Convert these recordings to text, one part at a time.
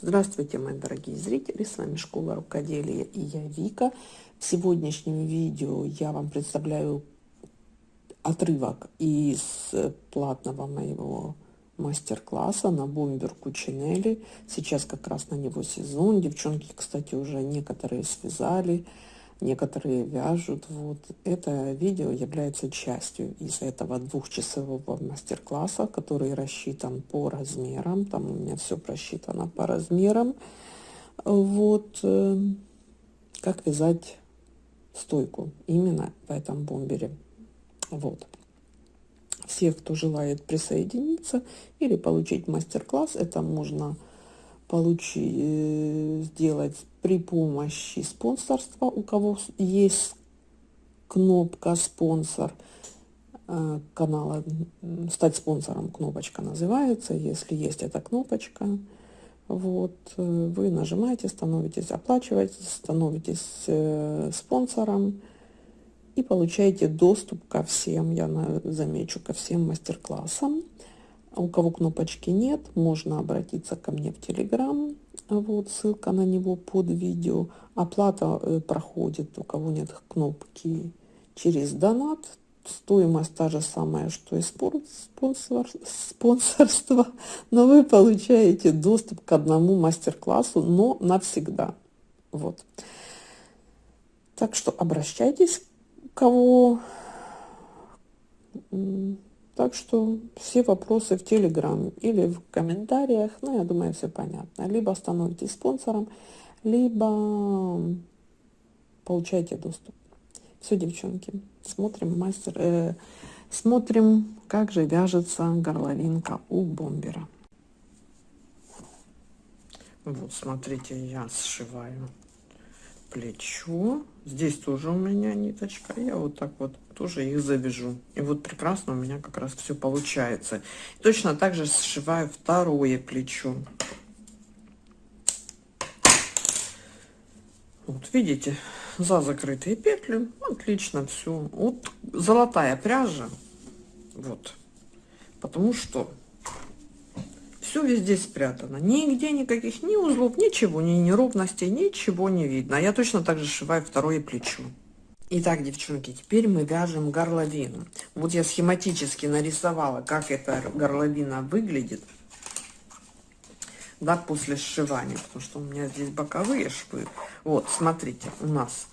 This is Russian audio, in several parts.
Здравствуйте, мои дорогие зрители! С вами Школа Рукоделия и я Вика. В сегодняшнем видео я вам представляю отрывок из платного моего мастер-класса на бомберку Чинели. Сейчас как раз на него сезон. Девчонки, кстати, уже некоторые связали некоторые вяжут. Вот. Это видео является частью из этого двухчасового мастер-класса, который рассчитан по размерам. Там у меня все просчитано по размерам. Вот. Э, как вязать стойку именно в этом бомбере. Вот. Все, кто желает присоединиться или получить мастер-класс, это можно получить, э, сделать при помощи спонсорства, у кого есть кнопка «Спонсор» э, канала, стать спонсором кнопочка называется, если есть эта кнопочка, вот, э, вы нажимаете, становитесь, оплачиваете, становитесь э, спонсором и получаете доступ ко всем, я замечу, ко всем мастер-классам. У кого кнопочки нет, можно обратиться ко мне в Телеграм, вот ссылка на него под видео. Оплата э, проходит, у кого нет кнопки, через донат. Стоимость та же самая, что и спонсор, спонсорство, но вы получаете доступ к одному мастер-классу, но навсегда. Вот. Так что обращайтесь, кого так что все вопросы в Телеграм или в комментариях, ну, я думаю, все понятно. Либо становитесь спонсором, либо получайте доступ. Все, девчонки, смотрим мастер, э, смотрим, как же вяжется горловинка у бомбера. Вот, смотрите, я сшиваю плечо. Здесь тоже у меня ниточка. Я вот так вот тоже их завяжу. И вот прекрасно у меня как раз все получается. Точно так же сшиваю второе плечо. Вот видите, за закрытые петли отлично все. Вот золотая пряжа. Вот. Потому что все везде спрятано. Нигде никаких ни узлов, ничего, ни неровностей, ничего не видно. Я точно так же сшиваю второе плечо. Итак, девчонки, теперь мы вяжем горловину. Вот я схематически нарисовала, как эта горловина выглядит. Да, после сшивания, потому что у меня здесь боковые швы. Вот, смотрите, у нас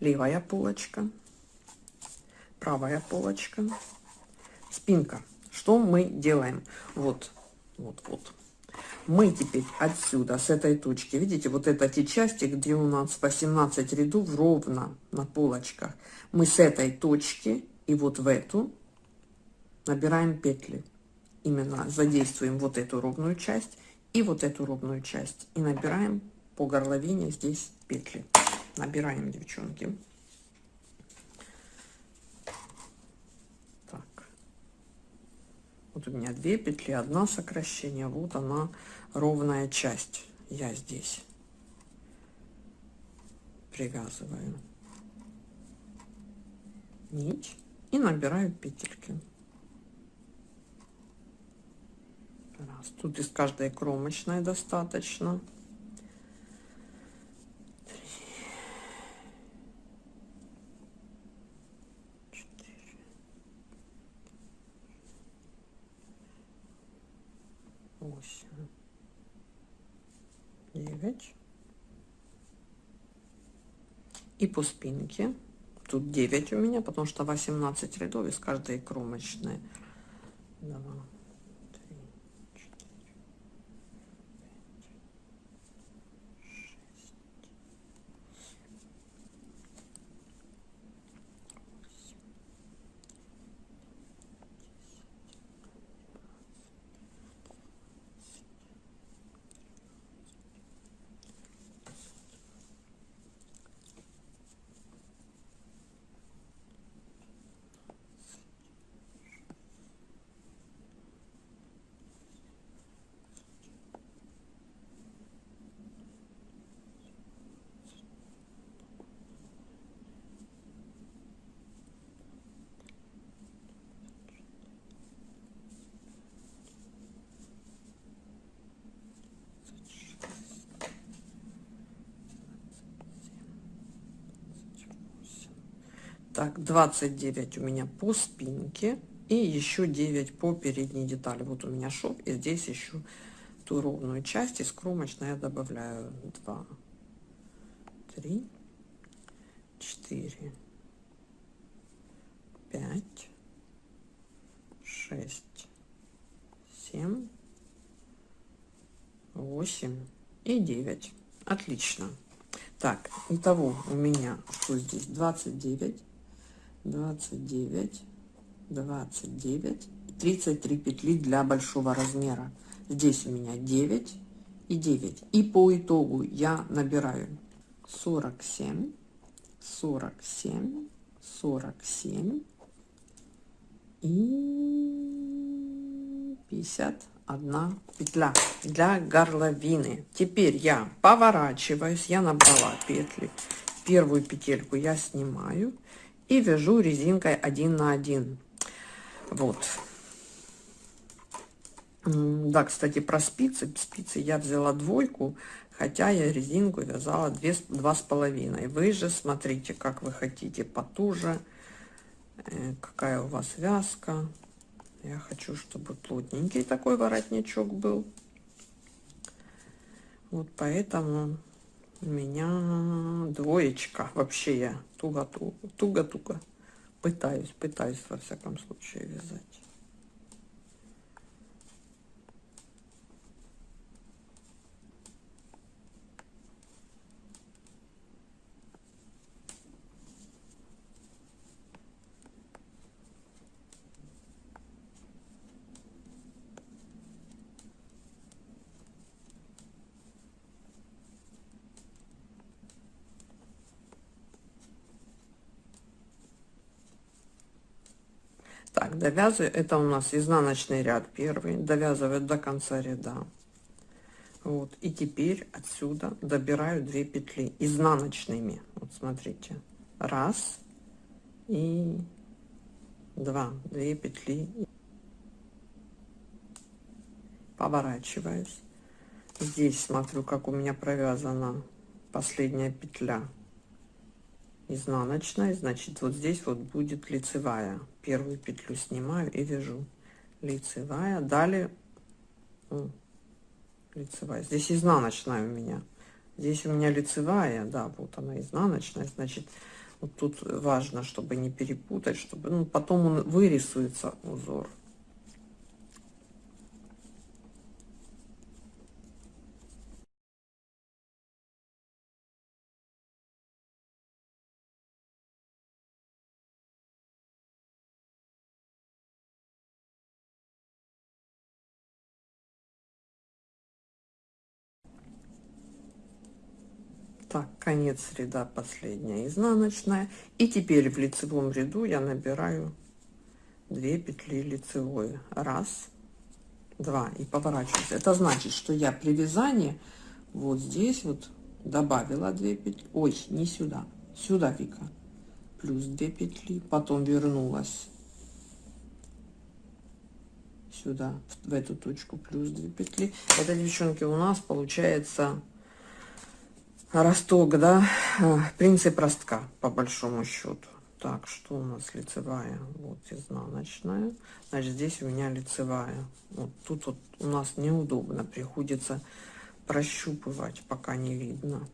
левая полочка, правая полочка, спинка. Что мы делаем? Вот, вот, вот. Мы теперь отсюда, с этой точки, видите, вот это те части, где у нас 18 рядов ровно на полочках. Мы с этой точки и вот в эту набираем петли. Именно задействуем вот эту ровную часть и вот эту ровную часть. И набираем по горловине здесь петли. Набираем, девчонки. Вот у меня две петли, одна сокращение, вот она ровная часть. Я здесь привязываю нить и набираю петельки. Раз. Тут из каждой кромочной достаточно. И по спинке. Тут 9 у меня, потому что 18 рядов из каждой кромочной. 2, Так, 29 у меня по спинке и еще 9 по передней детали. Вот у меня шов, и здесь еще ту ровную часть из кромочной я добавляю 2, 3, 4, 5, 6, 7, 8 и 9. Отлично. Так, итого у меня что здесь? 29, 29, 29, 33 петли для большого размера. Здесь у меня 9 и 9. И по итогу я набираю 47, 47, 47 и 51 петля для горловины. Теперь я поворачиваюсь, я набрала петли. Первую петельку я снимаю и вяжу резинкой 1 на 1. Вот. Да, кстати, про спицы. Спицы я взяла двойку, хотя я резинку вязала две, два с половиной. Вы же смотрите, как вы хотите, потуже, э, какая у вас вязка. Я хочу, чтобы плотненький такой воротничок был. Вот поэтому у меня двоечка. Вообще я туго-туго пытаюсь, пытаюсь во всяком случае вязать. Так, довязываю. Это у нас изнаночный ряд первый. Довязываю до конца ряда. Вот. И теперь отсюда добираю 2 петли изнаночными. Вот смотрите. Раз и два. Две петли. Поворачиваюсь. Здесь смотрю, как у меня провязана последняя петля изнаночная значит вот здесь вот будет лицевая первую петлю снимаю и вяжу. Лицевая. Далее лицевая. Здесь изнаночная у меня. Здесь у меня лицевая. Да вот она изнаночная. Значит вот тут важно чтобы не перепутать чтобы ну, потом он вырисуется узор так конец ряда последняя изнаночная. И теперь в лицевом ряду я набираю 2 петли лицевой. Раз два. И поворачиваюсь. Это значит что я при вязании вот здесь вот добавила 2 петли. Ой не сюда. Сюда вика. Плюс 2 петли. Потом вернулась сюда в эту точку. Плюс 2 петли. Это девчонки у нас получается росток, да, э, принцип ростка, по большому счету. Так, что у нас лицевая? Вот изнаночная. Значит, здесь у меня лицевая. Вот тут вот у нас неудобно, приходится прощупывать, пока не видно.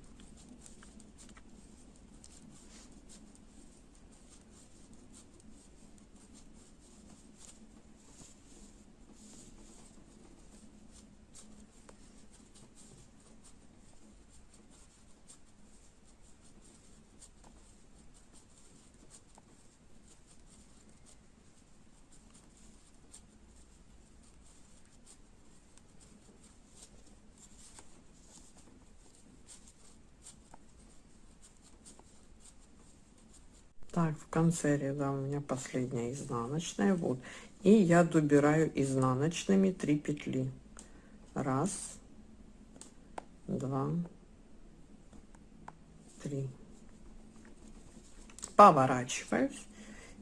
Так, в конце ряда у меня последняя изнаночная. Вот. И я добираю изнаночными 3 петли. Раз, два, три. Поворачиваюсь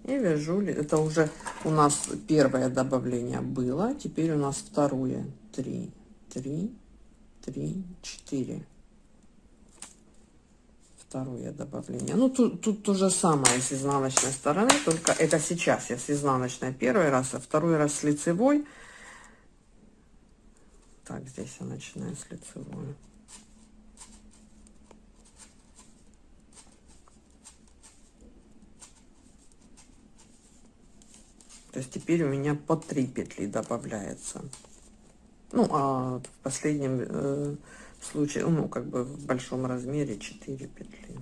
и вяжу. Это уже у нас первое добавление было. Теперь у нас второе. Три, три, три, четыре второе добавление. Ну, тут, тут то же самое с изнаночной стороны, только это сейчас я с изнаночной первый раз, а второй раз с лицевой. Так, здесь я начинаю с лицевой. То есть теперь у меня по 3 петли добавляется. Ну, а в последнем э, случае, ну, как бы в большом размере 4 петли.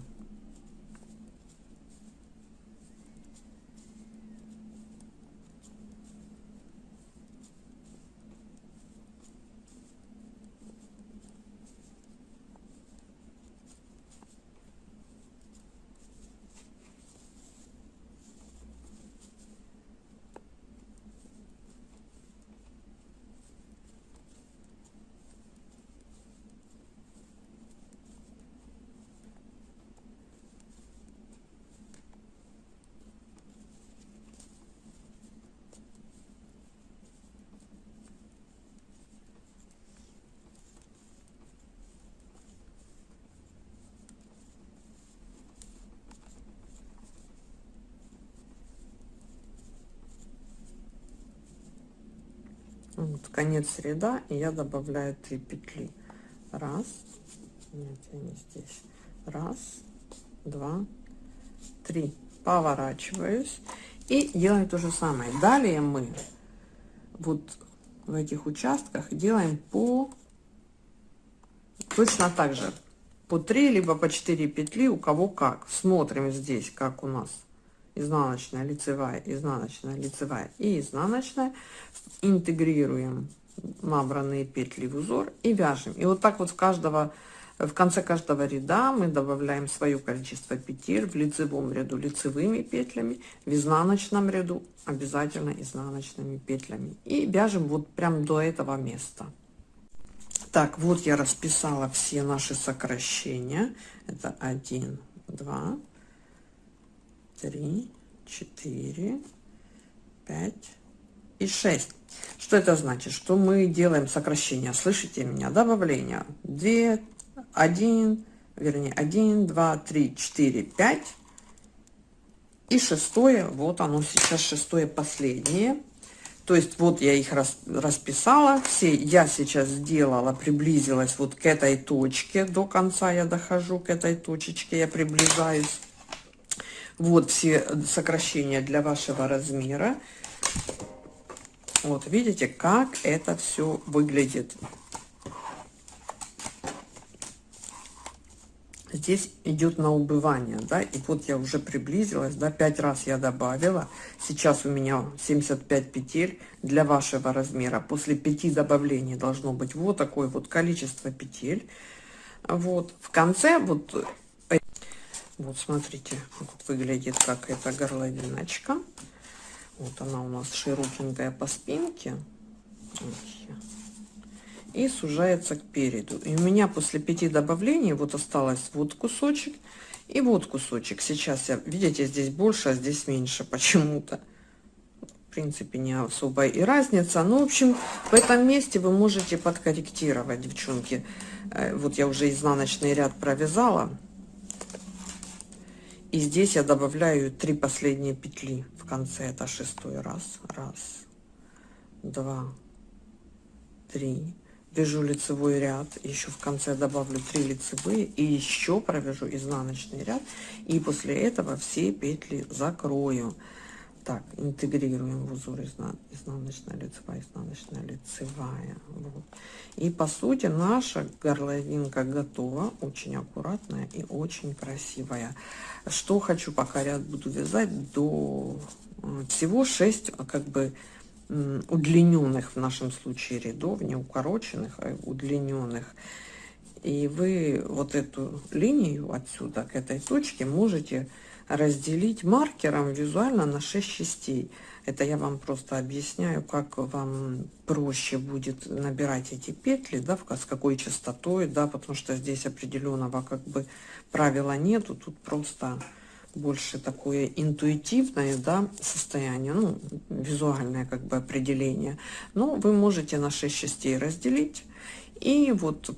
Вот конец ряда и я добавляю 3 петли. Раз. Нет я не здесь. Раз два три. Поворачиваюсь. И делаю то же самое. Далее мы вот в этих участках делаем по точно так же по 3 либо по 4 петли у кого как. Смотрим здесь как у нас изнаночная, лицевая, изнаночная, лицевая и изнаночная. Интегрируем набранные петли в узор и вяжем. И вот так вот в каждого в конце каждого ряда мы добавляем свое количество петель в лицевом ряду лицевыми петлями, в изнаночном ряду обязательно изнаночными петлями. И вяжем вот прям до этого места. Так, вот я расписала все наши сокращения. Это 1, 2, три, четыре, пять и шесть. Что это значит? Что мы делаем сокращение, слышите меня, добавление. 2, 1, вернее, 1, 2, 3, 4, 5. И шестое, вот оно сейчас шестое последнее. То есть вот я их рас, расписала, все я сейчас сделала, приблизилась вот к этой точке, до конца я дохожу к этой точечке, я приближаюсь. Вот все сокращения для вашего размера. Вот, видите, как это все выглядит. Здесь идет на убывание, да, и вот я уже приблизилась, да, 5 раз я добавила. Сейчас у меня 75 петель для вашего размера. После 5 добавлений должно быть вот такое вот количество петель. Вот, в конце вот вот смотрите, вот выглядит как эта горловиночка. Вот она у нас широкенькая по спинке. И сужается к переду. И у меня после пяти добавлений вот осталось вот кусочек и вот кусочек. Сейчас я, видите, здесь больше, а здесь меньше почему-то. В принципе, не особая и разница. Ну, в общем, в этом месте вы можете подкорректировать, девчонки. Э, вот я уже изнаночный ряд провязала. И здесь я добавляю три последние петли в конце. Это шестой раз. Раз, два, три. Вяжу лицевой ряд. Еще в конце добавлю три лицевые. И еще провяжу изнаночный ряд. И после этого все петли закрою. Так, интегрируем в узор изна изнаночная лицевая, изнаночная лицевая. Вот. И по сути наша горловинка готова, очень аккуратная и очень красивая. Что хочу, пока ряд буду вязать, до э, всего 6 как бы удлиненных в нашем случае рядов, не укороченных, а удлиненных. И вы вот эту линию отсюда к этой точке можете разделить маркером визуально на 6 частей. Это я вам просто объясняю, как вам проще будет набирать эти петли, да, с какой частотой, да, потому что здесь определенного как бы правила нету, тут просто больше такое интуитивное, да, состояние, ну, визуальное как бы определение. Но вы можете на 6 частей разделить и вот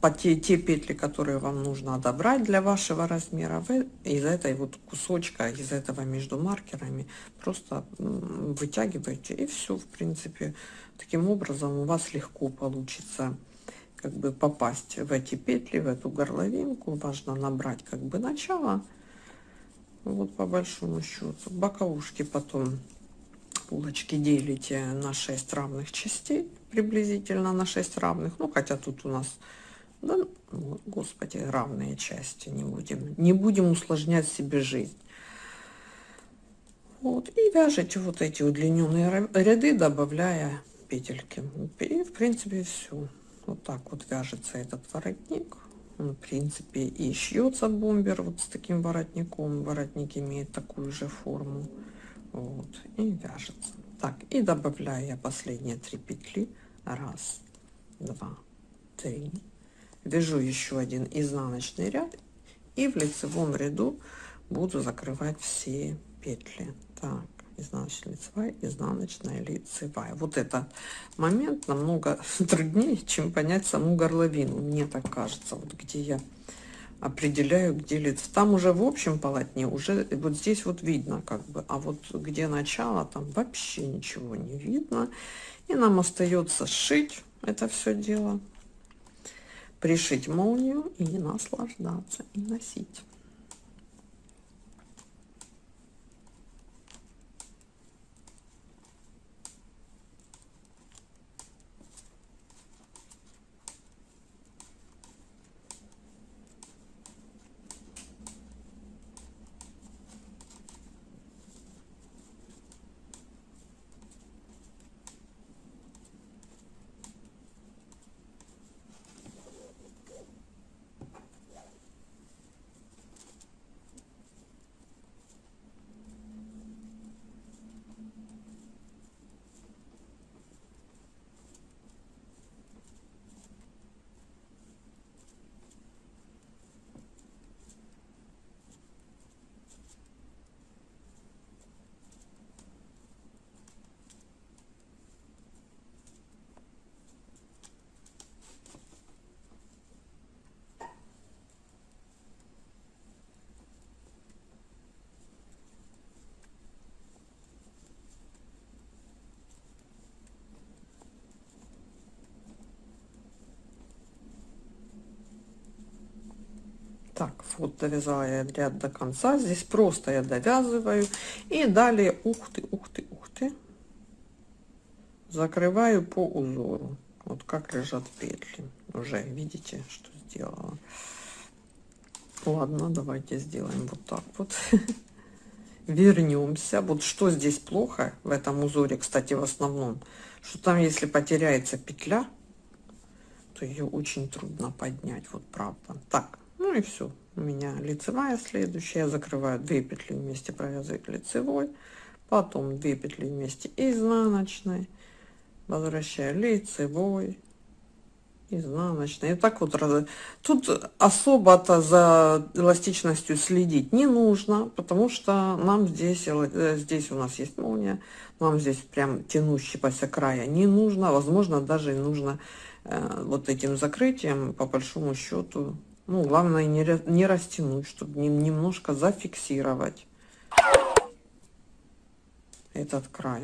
по те, те петли, которые вам нужно отобрать для вашего размера, вы из этой вот кусочка, из этого между маркерами просто вытягиваете и все, в принципе, таким образом у вас легко получится как бы попасть в эти петли, в эту горловинку. Важно набрать как бы начало, вот по большому счету. Боковушки потом булочки делите на 6 равных частей, приблизительно на 6 равных. Ну, хотя тут у нас да, господи, равные части не будем. Не будем усложнять себе жизнь. Вот, и вяжете вот эти удлиненные ряды, добавляя петельки. И, в принципе, все. Вот так вот вяжется этот воротник. Он, в принципе, и шьется бомбер вот с таким воротником. Воротник имеет такую же форму. Вот, и вяжется. Так, и добавляю я последние три петли. Раз, два, три, вяжу еще один изнаночный ряд и в лицевом ряду буду закрывать все петли. Так изнаночная лицевая изнаночная лицевая. Вот этот момент намного труднее чем понять саму горловину мне так кажется вот где я определяю где лицо. Там уже в общем полотне уже вот здесь вот видно как бы а вот где начало там вообще ничего не видно. И нам остается сшить это все дело пришить молнию и наслаждаться и носить Так, вот довязала я ряд до конца. Здесь просто я довязываю. И далее, ух ты, ух ты, ух ты, закрываю по узору. Вот как лежат петли. Уже видите, что сделала. Ладно, давайте сделаем вот так вот. Вернемся. Вот что здесь плохо в этом узоре, кстати, в основном, что там, если потеряется петля, то ее очень трудно поднять. Вот правда. Так, ну и все у меня лицевая следующая. Я закрываю 2 петли вместе провязывать лицевой. Потом 2 петли вместе изнаночной. Возвращаю лицевой изнаночной. И так вот раз тут особо-то за эластичностью следить не нужно потому что нам здесь э, здесь у нас есть молния. Нам здесь прям тянущегося края не нужно. Возможно даже нужно э, вот этим закрытием по большому счету ну, главное не, не растянуть, чтобы немножко зафиксировать этот край.